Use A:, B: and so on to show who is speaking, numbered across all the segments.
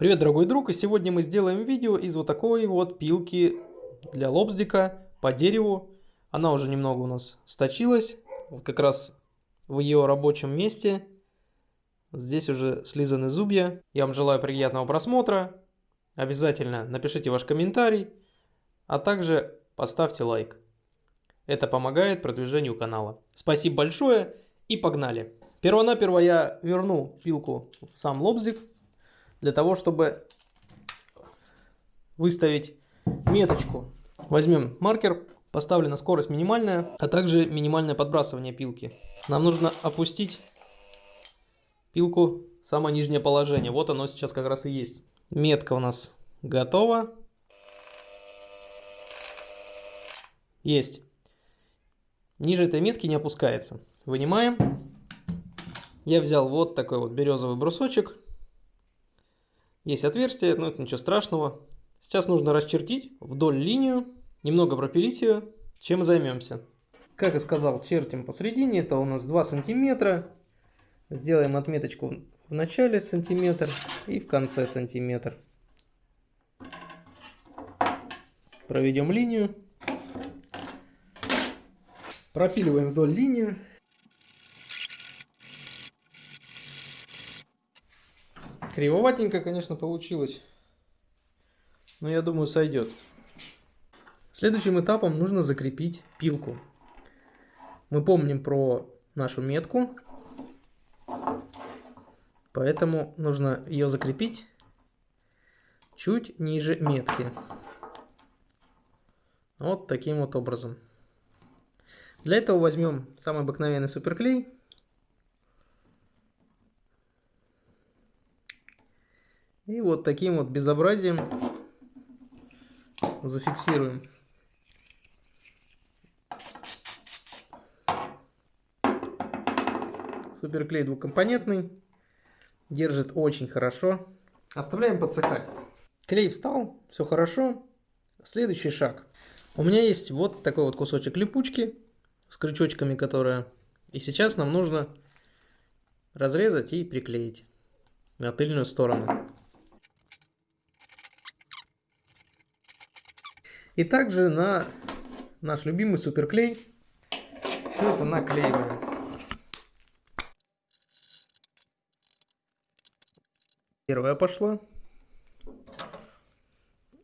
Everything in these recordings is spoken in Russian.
A: Привет, дорогой друг, и сегодня мы сделаем видео из вот такой вот пилки для лобздика по дереву. Она уже немного у нас сточилась, вот как раз в ее рабочем месте. Здесь уже слизаны зубья. Я вам желаю приятного просмотра. Обязательно напишите ваш комментарий, а также поставьте лайк. Это помогает продвижению канала. Спасибо большое и погнали! Первонаперво я верну пилку в сам лобзик для того, чтобы выставить меточку. Возьмем маркер, поставлю на скорость минимальная, а также минимальное подбрасывание пилки. Нам нужно опустить пилку в самое нижнее положение. Вот оно сейчас как раз и есть. Метка у нас готова. Есть. Ниже этой метки не опускается. Вынимаем. Я взял вот такой вот березовый брусочек. Есть отверстие, но это ничего страшного. Сейчас нужно расчертить вдоль линию, немного пропилить ее, чем займемся. Как и сказал, чертим посередине, это у нас 2 сантиметра. Сделаем отметочку в начале сантиметр и в конце сантиметр. Проведем линию. Пропиливаем вдоль линию. Кривоватенько, конечно, получилось. Но я думаю, сойдет. Следующим этапом нужно закрепить пилку. Мы помним про нашу метку. Поэтому нужно ее закрепить чуть ниже метки. Вот таким вот образом. Для этого возьмем самый обыкновенный суперклей. И вот таким вот безобразием зафиксируем. Суперклей двухкомпонентный. Держит очень хорошо. Оставляем подсыхать. Клей встал, все хорошо. Следующий шаг. У меня есть вот такой вот кусочек липучки с крючочками, которая... И сейчас нам нужно разрезать и приклеить на тыльную сторону. И также на наш любимый суперклей все это наклеиваем. Первая пошла.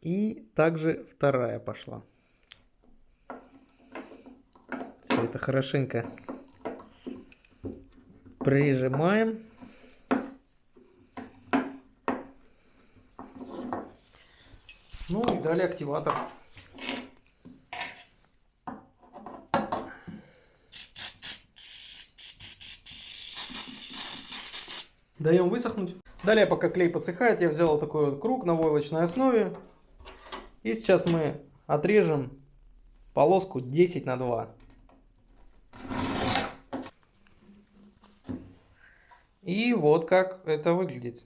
A: И также вторая пошла. Все это хорошенько прижимаем. Ну и далее активатор. Даем высохнуть. Далее, пока клей подсыхает, я взял такой вот круг на войлочной основе. И сейчас мы отрежем полоску 10 на 2. И вот как это выглядит.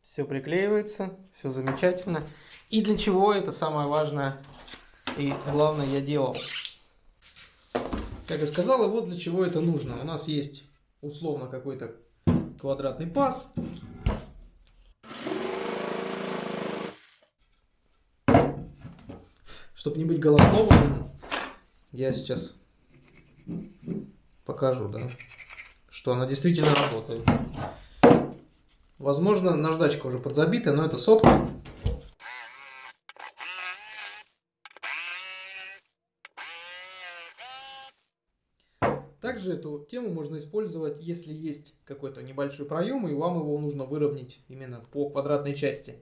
A: Все приклеивается, все замечательно. И для чего это самое важное и главное я делал. Как я сказал, и вот для чего это нужно. У нас есть условно какой-то квадратный паз. Чтобы не быть голословным, я сейчас покажу, да, что она действительно работает. Возможно, наждачка уже подзабита, но это сотка. Также эту тему можно использовать, если есть какой-то небольшой проем, и вам его нужно выровнять именно по квадратной части.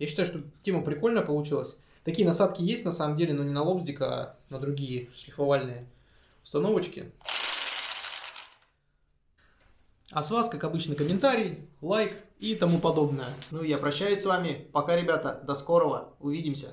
A: Я считаю, что тема прикольная получилась. Такие насадки есть на самом деле, но не на лобзик, а на другие шлифовальные установочки. А с вас, как обычно, комментарий, лайк и тому подобное. Ну я прощаюсь с вами. Пока, ребята. До скорого. Увидимся.